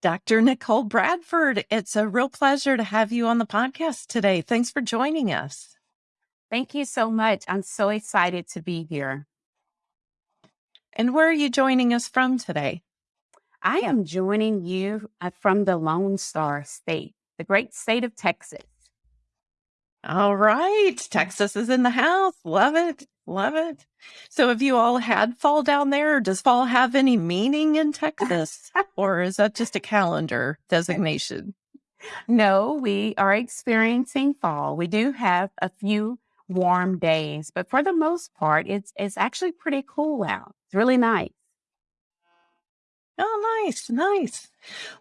Dr. Nicole Bradford, it's a real pleasure to have you on the podcast today. Thanks for joining us. Thank you so much. I'm so excited to be here. And where are you joining us from today? I am joining you uh, from the Lone Star State, the great state of Texas. All right. Texas is in the house. Love it. Love it. So have you all had fall down there? Does fall have any meaning in Texas? or is that just a calendar designation? No, we are experiencing fall. We do have a few warm days, but for the most part, it's it's actually pretty cool out. It's really nice. Oh, nice, nice.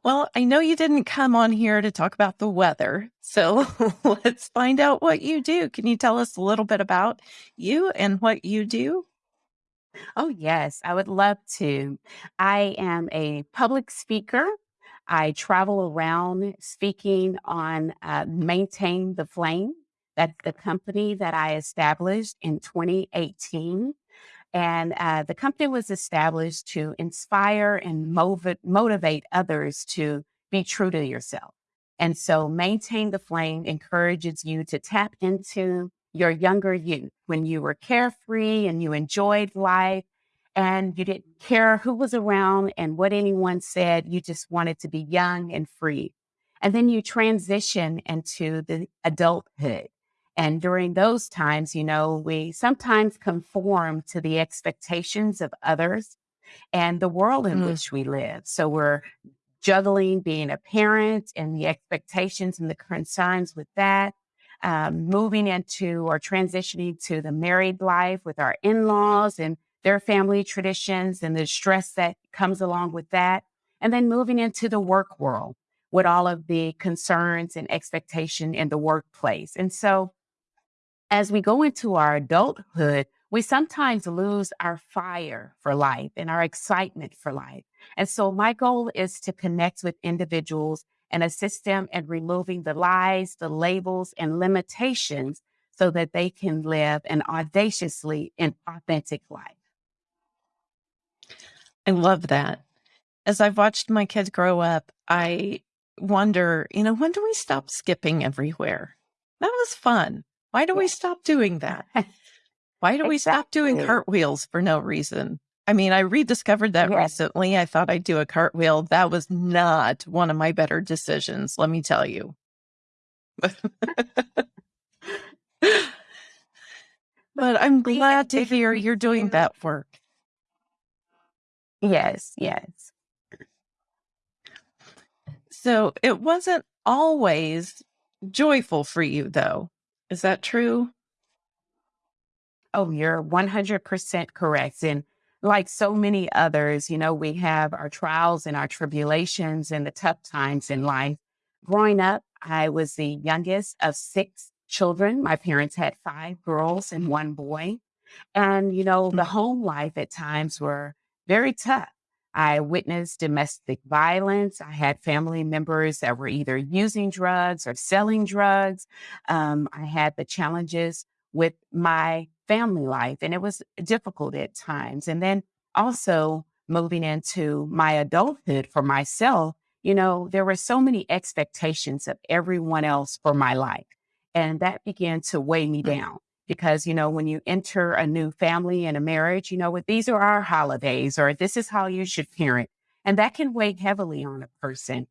Well, I know you didn't come on here to talk about the weather. So let's find out what you do. Can you tell us a little bit about you and what you do? Oh, yes, I would love to. I am a public speaker. I travel around speaking on uh, Maintain the Flame. That's the company that I established in 2018. And uh, the company was established to inspire and motiv- motivate others to be true to yourself. And so, Maintain the Flame encourages you to tap into your younger you when you were carefree and you enjoyed life and you didn't care who was around and what anyone said. You just wanted to be young and free. And then you transition into the adulthood and during those times, you know, we sometimes conform to the expectations of others and the world in mm. which we live. So we're juggling being a parent and the expectations and the concerns with that, um, moving into or transitioning to the married life with our in laws and their family traditions and the stress that comes along with that. And then moving into the work world with all of the concerns and expectation in the workplace. And so as we go into our adulthood, we sometimes lose our fire for life and our excitement for life. And so my goal is to connect with individuals and assist them in removing the lies, the labels, and limitations so that they can live an audaciously and authentic life. I love that. As I've watched my kids grow up, I wonder, you know, when do we stop skipping everywhere? That was fun. Why do we stop doing that? Why do we stop doing cartwheels for no reason? I mean, I rediscovered that yes. recently. I thought I'd do a cartwheel. That was not one of my better decisions, let me tell you. but I'm glad to hear you're doing that work. Yes, yes. So it wasn't always joyful for you, though. Is that true? Oh, you're 100% correct. And like so many others, you know, we have our trials and our tribulations and the tough times in life. Growing up, I was the youngest of six children. My parents had five girls and one boy. And, you know, the mm. home life at times were very tough. I witnessed domestic violence. I had family members that were either using drugs or selling drugs. Um, I had the challenges with my family life, and it was difficult at times. And then also moving into my adulthood for myself, you know, there were so many expectations of everyone else for my life. And that began to weigh me down because you know when you enter a new family and a marriage you know what these are our holidays or this is how you should parent and that can weigh heavily on a person.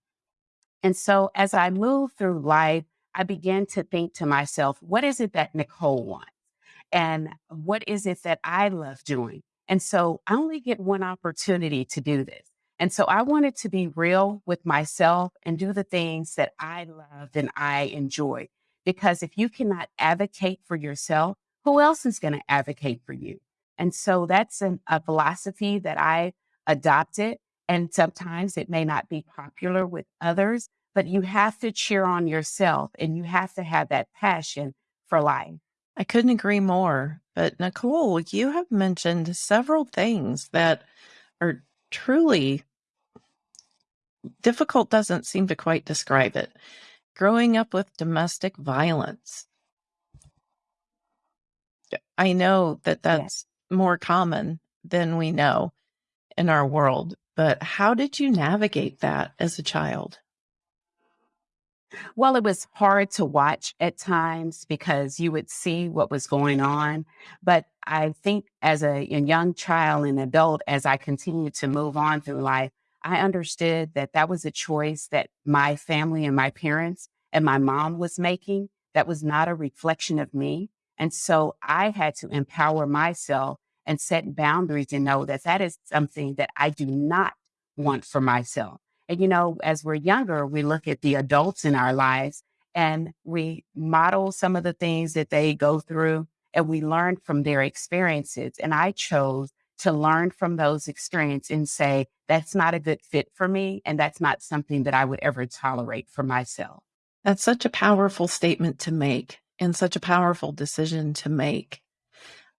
And so as i move through life i began to think to myself what is it that nicole wants? And what is it that i love doing? And so i only get one opportunity to do this. And so i wanted to be real with myself and do the things that i loved and i enjoyed because if you cannot advocate for yourself, who else is going to advocate for you? And so that's an, a philosophy that I adopted. And sometimes it may not be popular with others, but you have to cheer on yourself and you have to have that passion for life. I couldn't agree more. But Nicole, you have mentioned several things that are truly difficult, doesn't seem to quite describe it growing up with domestic violence. I know that that's more common than we know in our world. but how did you navigate that as a child? Well, it was hard to watch at times because you would see what was going on. But I think as a, a young child and adult, as I continued to move on through life, I understood that that was a choice that my family and my parents and my mom was making. That was not a reflection of me. And so I had to empower myself and set boundaries and know that that is something that I do not want for myself. And, you know, as we're younger, we look at the adults in our lives and we model some of the things that they go through and we learn from their experiences. And I chose to learn from those experiences and say, that's not a good fit for me. And that's not something that I would ever tolerate for myself. That's such a powerful statement to make and such a powerful decision to make.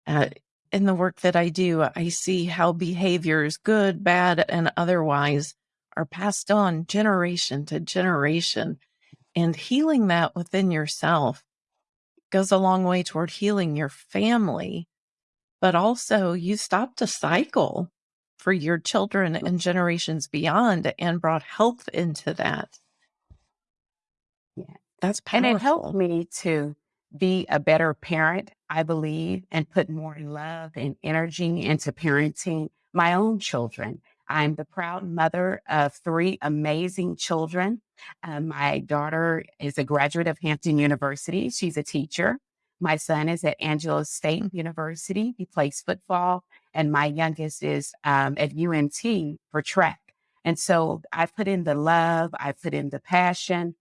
Uh, in the work that I do, I see how behaviors, good, bad, and otherwise, are passed on generation to generation. And healing that within yourself goes a long way toward healing your family, but also you stopped a cycle for your children and generations beyond and brought health into that. Yeah. That's powerful. And it helped me to be a better parent, I believe, and put more love and energy into parenting my own children. I'm the proud mother of three amazing children. Uh, my daughter is a graduate of Hampton University. She's a teacher. My son is at Angelo State University. He plays football. And my youngest is um, at UNT for track. And so I put in the love, I put in the passion.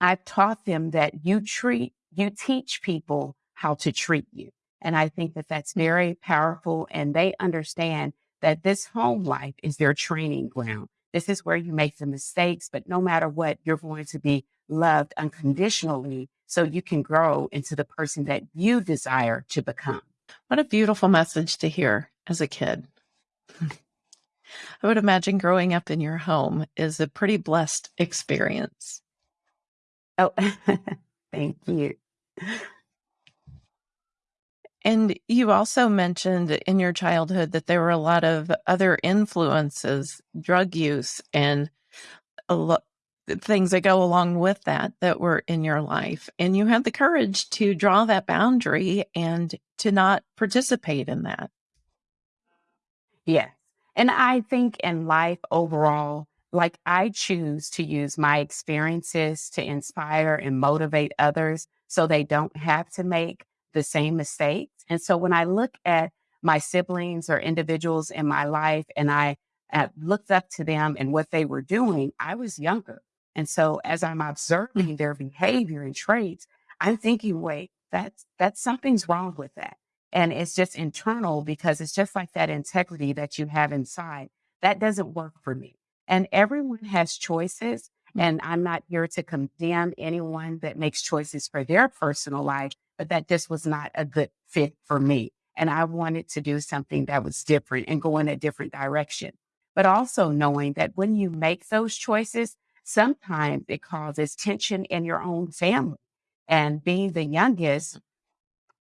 I've taught them that you treat, you teach people how to treat you. And I think that that's very powerful. And they understand that this home life is their training ground. This is where you make the mistakes, but no matter what, you're going to be loved unconditionally so you can grow into the person that you desire to become. Mm. What a beautiful message to hear as a kid. I would imagine growing up in your home is a pretty blessed experience. Oh, thank you. And you also mentioned in your childhood that there were a lot of other influences, drug use, and a lot things that go along with that that were in your life. And you had the courage to draw that boundary and to not participate in that. Yes. And I think in life overall, like I choose to use my experiences to inspire and motivate others so they don't have to make the same mistakes. And so when I look at my siblings or individuals in my life and I uh, looked up to them and what they were doing, I was younger. And so as I'm mm. observing their behavior and traits, I'm thinking, wait, that's, that's something's wrong with that. And it's just internal because it's just like that integrity that you have inside. That doesn't work for me. And everyone has choices. Mm. And I'm not here to condemn anyone that makes choices for their personal life but that this was not a good fit for me. And I wanted to do something that was different and go in a different direction. But also knowing that when you make those choices, sometimes it causes tension in your own family. And being the youngest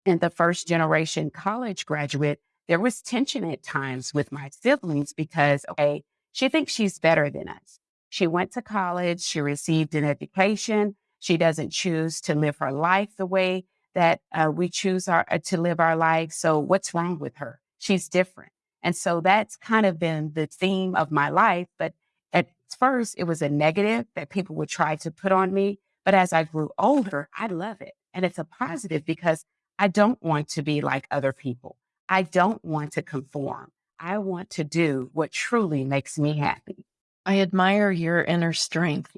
and the first generation college graduate, there was tension at times with my siblings because, okay, she thinks she's better than us. She went to college, she received an education, she doesn't choose to live her life the way that uh, we choose our, uh, to live our life. So what's wrong with her? She's different. And so that's kind of been the theme of my life. But first, it was a negative that people would try to put on me. But as I grew older, I love it. And it's a positive because I don't want to be like other people. I don't want to conform. I want to do what truly makes me happy. I admire your inner strength.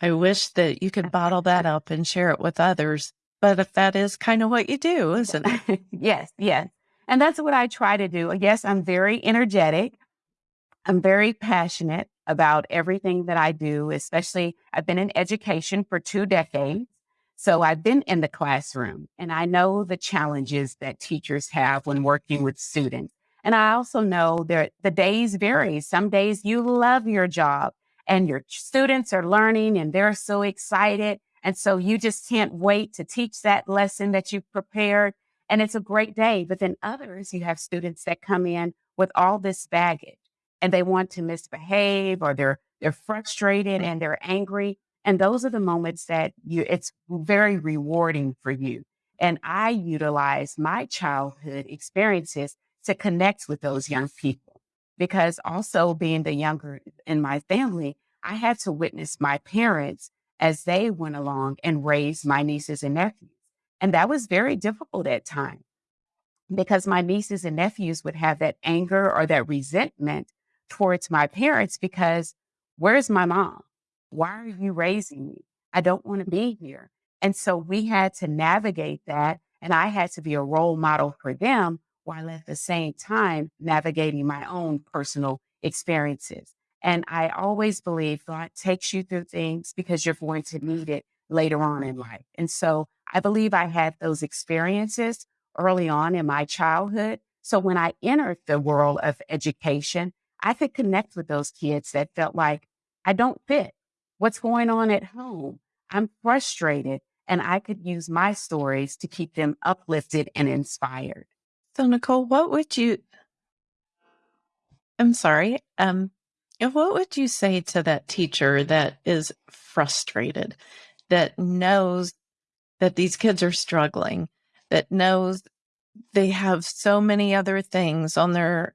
I wish that you could bottle that up and share it with others but if that is kind of what you do, isn't it? yes, yes. And that's what I try to do. Yes, I'm very energetic. I'm very passionate about everything that I do, especially I've been in education for two decades. So I've been in the classroom and I know the challenges that teachers have when working with students. And I also know that the days vary. Some days you love your job and your students are learning and they're so excited. And so you just can't wait to teach that lesson that you've prepared. And it's a great day. But then others, you have students that come in with all this baggage. And they want to misbehave or they're they're frustrated and they're angry. And those are the moments that you it's very rewarding for you. And I utilize my childhood experiences to connect with those young people because also being the younger in my family, I had to witness my parents as they went along and raised my nieces and nephews. And that was very difficult at times because my nieces and nephews would have that anger or that resentment towards my parents because where's my mom? Why are you raising me? I don't want to be here. And so we had to navigate that. And I had to be a role model for them while at the same time navigating my own personal experiences. And I always believe God takes you through things because you're going to need it later on in life. And so I believe I had those experiences early on in my childhood. So when I entered the world of education, I could connect with those kids that felt like I don't fit. What's going on at home? I'm frustrated. And I could use my stories to keep them uplifted and inspired. So, Nicole, what would you, I'm sorry, um, what would you say to that teacher that is frustrated, that knows that these kids are struggling, that knows they have so many other things on their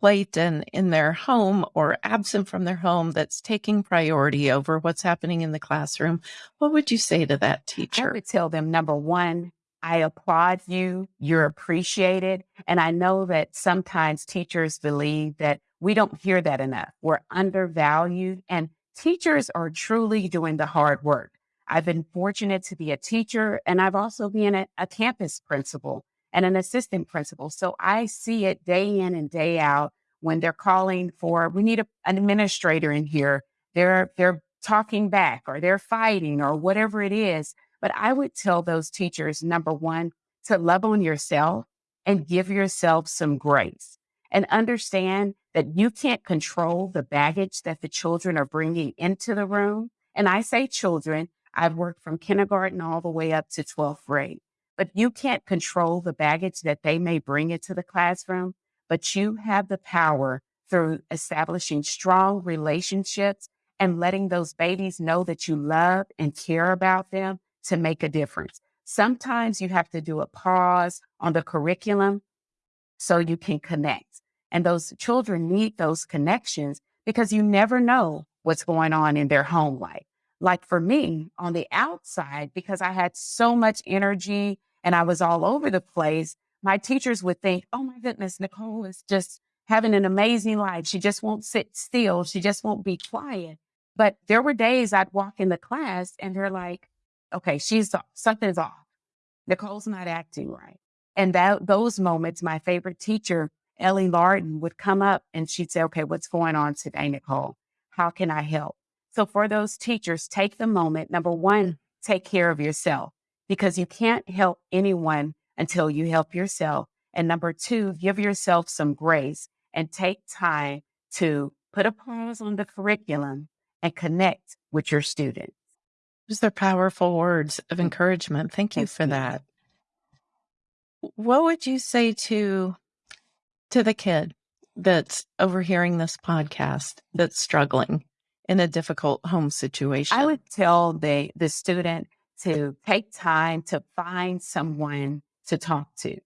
plate and in their home or absent from their home that's taking priority over what's happening in the classroom, what would you say to that teacher? I would tell them number one, I applaud you. You're appreciated. And I know that sometimes teachers believe that we don't hear that enough. We're undervalued and teachers are truly doing the hard work. I've been fortunate to be a teacher and I've also been a, a campus principal and an assistant principal. So I see it day in and day out when they're calling for, we need a, an administrator in here. They're, they're talking back or they're fighting or whatever it is. But I would tell those teachers, number one, to love on yourself and give yourself some grace and understand that you can't control the baggage that the children are bringing into the room. And I say children, I've worked from kindergarten all the way up to 12th grade, but you can't control the baggage that they may bring into the classroom, but you have the power through establishing strong relationships and letting those babies know that you love and care about them to make a difference. Sometimes you have to do a pause on the curriculum so you can connect. And those children need those connections because you never know what's going on in their home life. Like for me on the outside, because I had so much energy and I was all over the place, my teachers would think, oh my goodness, Nicole is just having an amazing life. She just won't sit still. She just won't be quiet. But there were days I'd walk in the class and they're like, okay, she's something's off. Nicole's not acting right. And that those moments, my favorite teacher, Ellie Larden, would come up and she'd say, okay, what's going on today, Nicole? How can I help? So for those teachers, take the moment. Number one, take care of yourself because you can't help anyone until you help yourself. And number two, give yourself some grace and take time to put a pause on the curriculum and connect with your students. Those are powerful words of mm. encouragement. Thank you for that. What would you say to to the kid that's overhearing this podcast that's struggling in a difficult home situation? I would tell the the student to take time to find someone to talk to.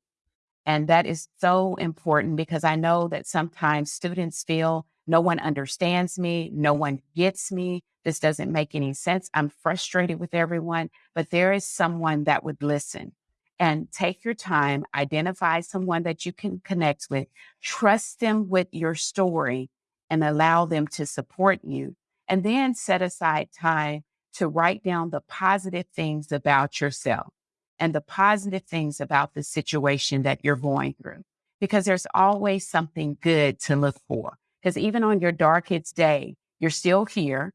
And that is so important because I know that sometimes students feel no one understands me, no one gets me, this doesn't make any sense. I'm frustrated with everyone, but there is someone that would listen and take your time, identify someone that you can connect with, trust them with your story and allow them to support you. And then set aside time to write down the positive things about yourself and the positive things about the situation that you're going through. Because there's always something good to look for. Because even on your darkest day, you're still here.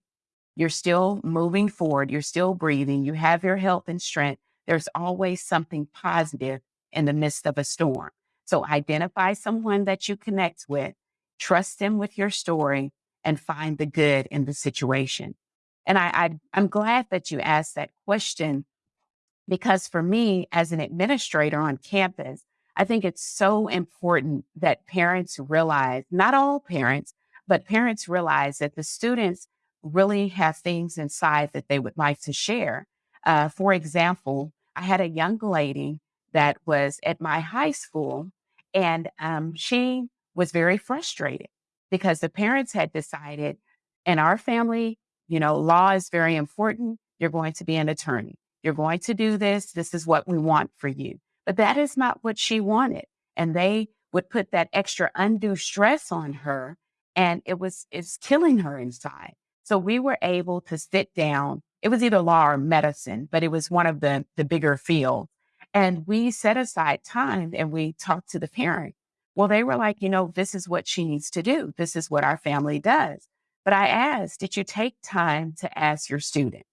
You're still moving forward. You're still breathing. You have your health and strength. There's always something positive in the midst of a storm. So identify someone that you connect with, trust them with your story, and find the good in the situation. And I, I I'm glad that you asked that question because for me, as an administrator on campus, I think it's so important that parents realize, not all parents, But parents realize that the students really have things inside that they would like to share. Uh, for example, I had a young lady that was at my high school, and um, she was very frustrated because the parents had decided in our family, you know, law is very important. You're going to be an attorney. You're going to do this. This is what we want for you. But that is not what she wanted. And they would put that extra undue stress on her and it was it's killing her inside. So we were able to sit down. It was either law or medicine, but it was one of the the bigger fields. And we set aside time and we talked to the parent. Well, they were like, you know, this is what she needs to do. This is what our family does. But I asked, did you take time to ask your student?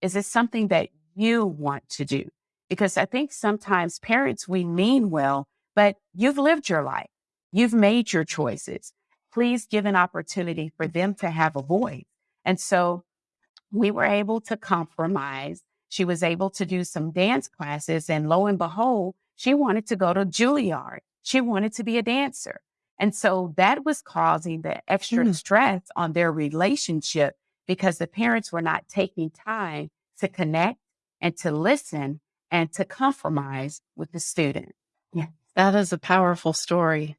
Is this something that you want to do? Because I think sometimes parents, we mean well, but you've lived your life. You've made your choices. Please give an opportunity for them to have a voice. And so we were able to compromise. She was able to do some dance classes. And lo and behold, she wanted to go to Juilliard. She wanted to be a dancer. And so that was causing the extra Mm. stress on their relationship because the parents were not taking time to connect and to listen and to compromise with the student. Yeah. That is a powerful story.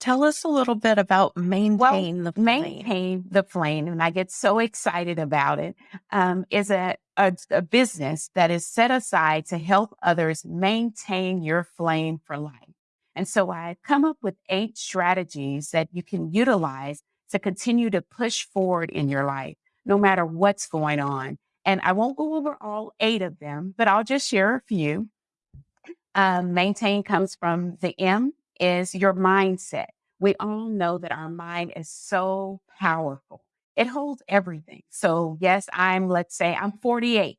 Tell us a little bit about maintain the flame. Maintain the flame, and I get so excited about it. Um, is a, a a business that is set aside to help others maintain your flame for life. And so I come up with eight strategies that you can utilize to continue to push forward in your life, no matter what's going on. And I won't go over all eight of them, but I'll just share a few. Um, maintain comes from the M is your mindset. We all know that our mind is so powerful. It holds everything. So yes, I'm, let's say I'm 48.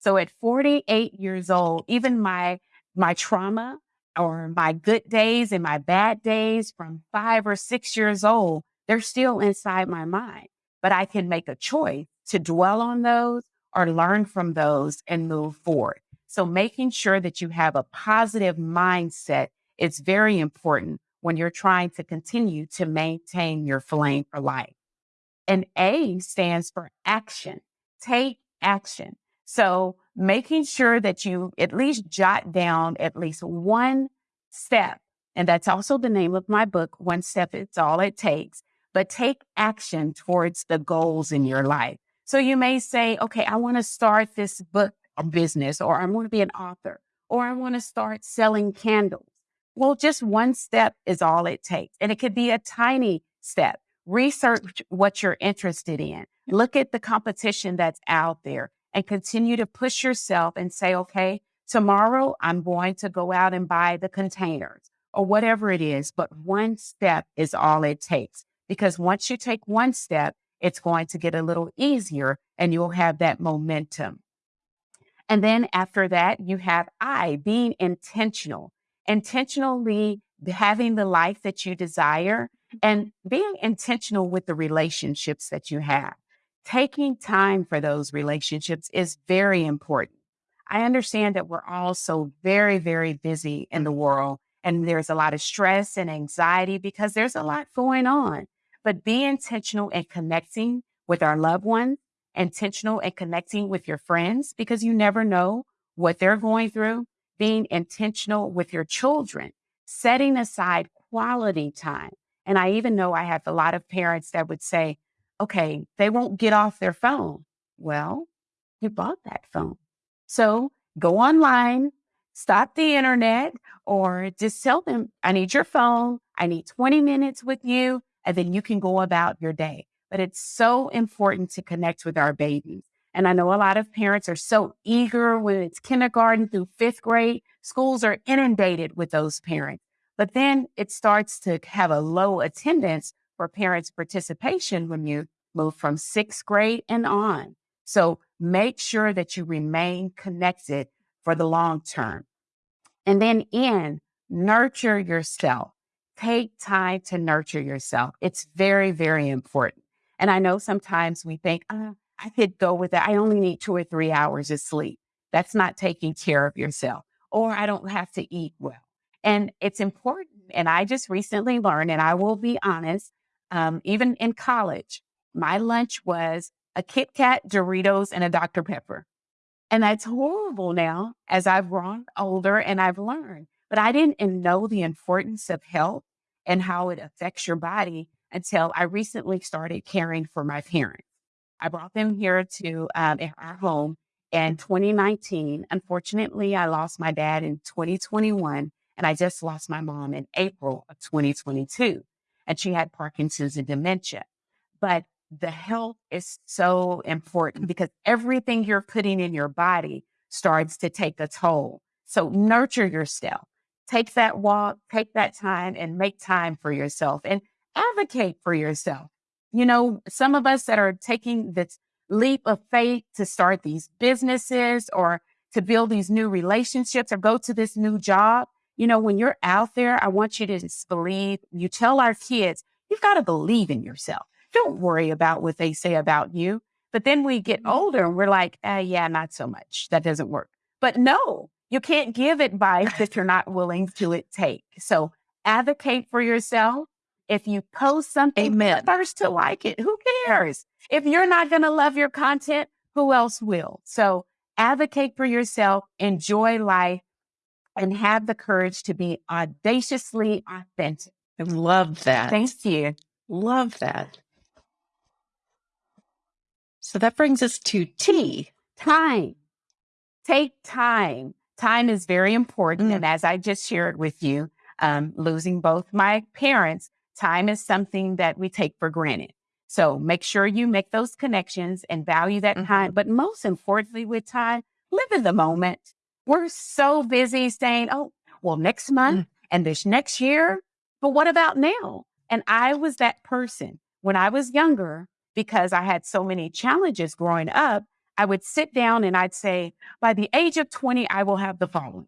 So at 48 years old, even my, my trauma or my good days and my bad days from five or six years old, they're still inside my mind, but I can make a choice to dwell on those or learn from those and move forward. So making sure that you have a positive mindset is very important when you're trying to continue to maintain your flame for life. And A stands for action. Take action. So making sure that you at least jot down at least one step. And that's also the name of my book. One step, it's all it takes, but take action towards the goals in your life. So you may say, okay, I want to start this book business, or I want to be an author, or I want to start selling candles. Well, just one step is all it takes. And it could be a tiny step. Research what you're interested in. Look at the competition that's out there and continue to push yourself and say, okay, tomorrow I'm going to go out and buy the containers or whatever it is. But one step is all it takes. Because once you take one step, it's going to get a little easier and you'll have that momentum. And then after that, you have I, being intentional, intentionally having the life that you desire and being intentional with the relationships that you have. Taking time for those relationships is very important. I understand that we're all so very, very busy in the world and there's a lot of stress and anxiety because there's a lot going on. But be intentional in connecting with our loved ones, intentional in connecting with your friends because you never know what they're going through. Being intentional with your children, setting aside quality time. And I even know I have a lot of parents that would say, okay, they won't get off their phone. Well, you bought that phone. So go online, stop the internet, or just tell them, I need your phone. I need 20 minutes with you. And then you can go about your day. But it's so important to connect with our babies. And I know a lot of parents are so eager when it's kindergarten through fifth grade. Schools are inundated with those parents. But then it starts to have a low attendance for parents' participation when you move from sixth grade and on. So make sure that you remain connected for the long term. And then in nurture yourself. Take time to nurture yourself. It's very, very important. And I know sometimes we think, uh, I could go with that. I only need two or three hours of sleep. That's not taking care of yourself. Or I don't have to eat well. And it's important. And I just recently learned, and I will be honest, Um, even in college, my lunch was a Kit Kat, Doritos, and a Dr. Pepper. And that's horrible now as I've grown older and I've learned. But I didn't know the importance of health and how it affects your body until I recently started caring for my parents. I brought them here to um, our home in 2019. Unfortunately, I lost my dad in 2021, and I just lost my mom in April of 2022. And she had Parkinson's and dementia. But the health is so important because everything you're putting in your body starts to take a toll. So nurture yourself. Take that walk, take that time and make time for yourself and advocate for yourself. You know, some of us that are taking this leap of faith to start these businesses or to build these new relationships or go to this new job, you know, when you're out there, I want you to believe, you tell our kids, you've got to believe in yourself. Don't worry about what they say about you. But then we get mm-hmm. older and we're like, uh, yeah, not so much. That doesn't work. But no, you can't give advice that you're not willing to it take. So advocate for yourself. If you post something, Amen. first to like it. Who cares? If you're not going to love your content, who else will? So advocate for yourself, enjoy life, and have the courage to be audaciously authentic. I love that. Thank you. Love that. So that brings us to T. Time. Take time. Time is very important. Mm. And as I just shared with you, um, losing both my parents, time is something that we take for granted. So make sure you make those connections and value that mm-hmm. time. But most importantly, with time, live in the moment. We're so busy saying, oh, well, next month mm. and this next year. But what about now? And I was that person when I was younger because I had so many challenges growing up. I would sit down and I'd say, by the age of 20, I will have the following.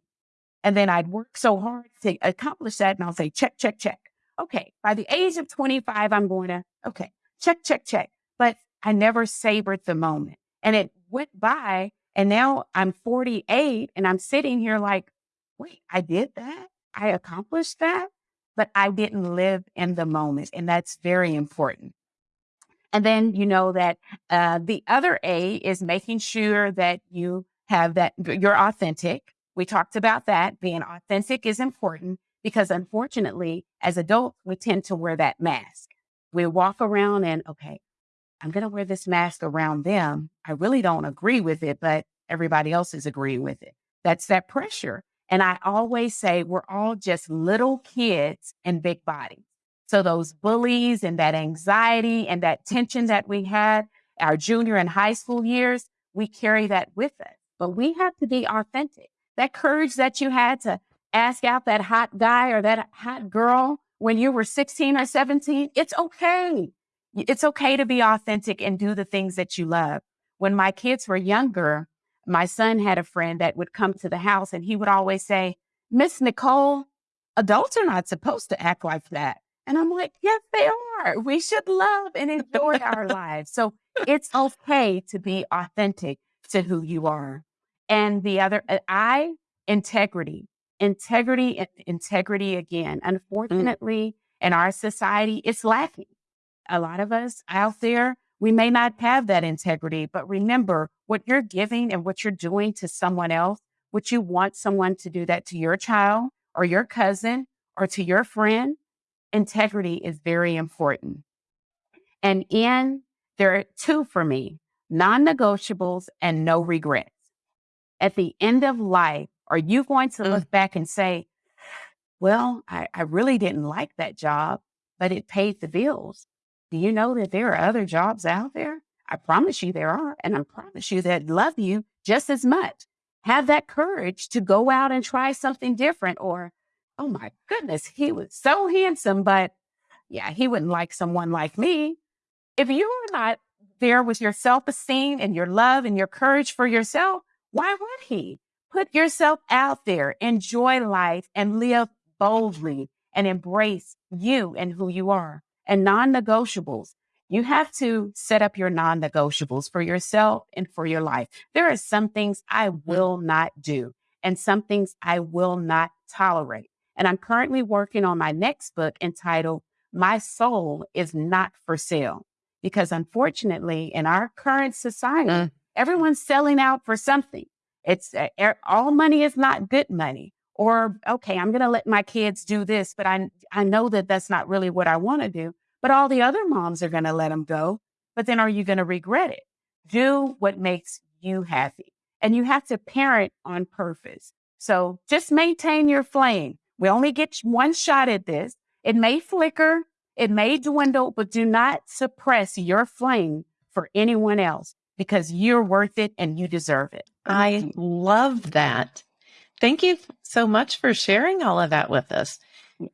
And then I'd work so hard to accomplish that. And I'll say, check, check, check. Okay. By the age of 25, I'm going to, okay, check, check, check. But I never savored the moment. And it went by. And now I'm 48 and I'm sitting here like, wait, I did that. I accomplished that, but I didn't live in the moment. And that's very important. And then you know that uh, the other A is making sure that you have that you're authentic. We talked about that. Being authentic is important because unfortunately, as adults, we tend to wear that mask. We walk around and, okay, I'm going to wear this mask around them. I really don't agree with it, but everybody else is agreeing with it. That's that pressure. And I always say we're all just little kids in big bodies. So those bullies and that anxiety and that tension that we had our junior and high school years, we carry that with us. But we have to be authentic. That courage that you had to ask out that hot guy or that hot girl when you were 16 or 17, it's okay. It's okay to be authentic and do the things that you love. When my kids were younger, my son had a friend that would come to the house and he would always say, Miss Nicole, adults are not supposed to act like that. And I'm like, yes, they are. We should love and enjoy our lives. So it's okay to be authentic to who you are. And the other, uh, I, integrity, integrity, integrity again. Mm. Unfortunately, mm. in our society, it's lacking. A lot of us out there, we may not have that integrity, but remember what you're giving and what you're doing to someone else. Would you want someone to do that to your child or your cousin or to your friend? integrity is very important. And in there are two for me non negotiables and no regrets. At the end of life, are you going to look mm. back and say, well, I, I really didn't like that job, but it paid the bills? Do you know that there are other jobs out there? I promise you there are. And I promise you that love you just as much. Have that courage to go out and try something different or oh my goodness, he was so handsome, but yeah, he wouldn't like someone like me. If you are not there with your self esteem and your love and your courage for yourself, why would he? Put yourself out there, enjoy life, and live boldly and embrace you and who you are. And non negotiables. You have to set up your non negotiables for yourself and for your life. There are some things I mm. will not do and some things I will not tolerate. And I'm currently working on my next book entitled my soul is not for sale. Because unfortunately, in our current society, Mm. everyone's selling out for something. It's uh, all money is not good money. Or, okay, I'm going to let my kids do this, but I, I know that that's not really what I want to do. But all the other moms are going to let them go. But then are you going to regret it? Do what makes you happy. And you have to parent on purpose. So just maintain your flame. We only get one shot at this. It may flicker, it may dwindle, but do not suppress your flame for anyone else because you're worth it and you deserve it. I love that. Thank you so much for sharing all of that with us.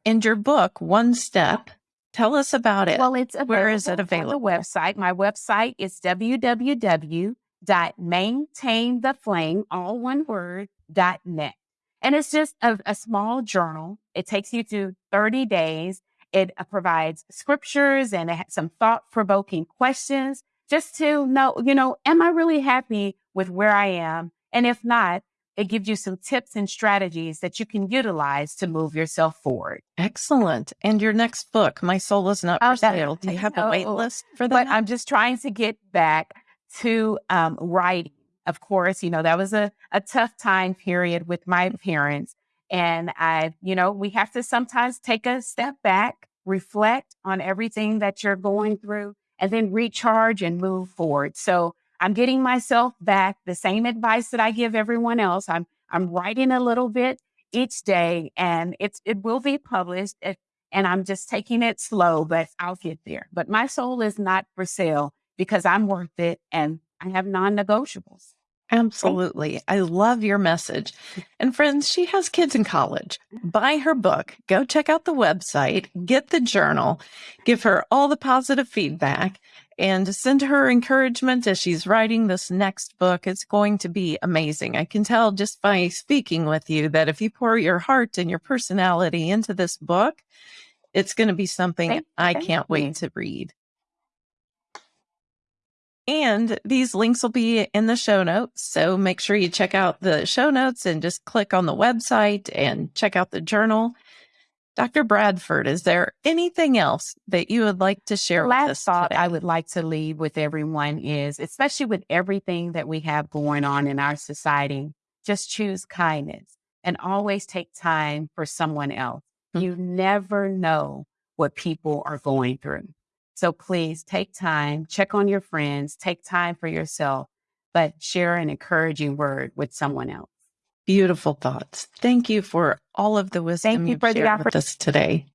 And your book, One Step, tell us about it. Well, it's Where is it on available? the website. My website is www.maintaintheflame, all one word, dot net. And it's just a, a small journal. It takes you through 30 days. It uh, provides scriptures and it some thought provoking questions just to know, you know, am I really happy with where I am? And if not, it gives you some tips and strategies that you can utilize to move yourself forward. Excellent. And your next book, My Soul is Not for Sale. Do you have a wait list for but that? I'm just trying to get back to um, writing. Of course, you know, that was a, a tough time period with my parents. And I, you know, we have to sometimes take a step back, reflect on everything that you're going through, and then recharge and move forward. So I'm getting myself back the same advice that I give everyone else. I'm I'm writing a little bit each day and it's it will be published. It, and I'm just taking it slow, but I'll get there. But my soul is not for sale because I'm worth it and I have non negotiables. Absolutely. I love your message. Mm. And friends, she has kids in college. Buy her book, go check out the website, get the journal, give her all the positive feedback, and send her encouragement as she's writing this next book. It's going to be amazing. I can tell just by speaking with you that if you pour your heart and your personality into this book, it's going to be something Thank- I thank can't you. wait to read. And these links will be in the show notes. So make sure you check out the show notes and just click on the website and check out the journal. Dr. Bradford, is there anything else that you would like to share with Last thought today? I would like to leave with everyone is, especially with everything that we have going on in our society, just choose kindness and always take time for someone else. Hmm. You never know what people are going through. So please take time, check on your friends, take time for yourself, but share an encouraging word with someone else. Beautiful thoughts. Thank you for all of the wisdom you you've for the shared with us today.